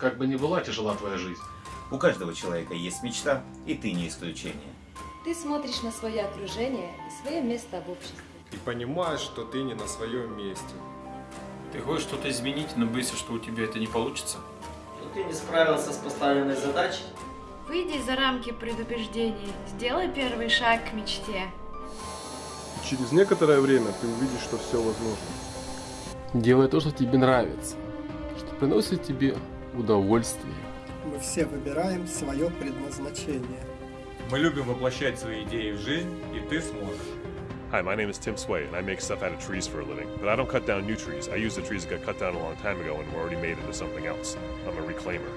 Как бы ни была тяжела твоя жизнь, У каждого человека есть мечта, и ты не исключение. Ты смотришь на свое окружение и свое место в обществе. И понимаешь, что ты не на своем месте. Ты хочешь что-то изменить, но боишься, что у тебя это не получится. Что ты не справился с поставленной задачей? Выйди за рамки предубеждений, сделай первый шаг к мечте. Через некоторое время ты увидишь, что все возможно. Делай то, что тебе нравится, что приносит тебе удовольствие. Мы все выбираем свое предназначение. Мы любим воплощать свои идеи в жизнь, и ты сможешь. Hi, my name is Tim Sway, and I make stuff out of trees for a living. But I don't cut down new trees. I use the trees that got cut down a long time ago and were already made into something else. I'm a reclaimer.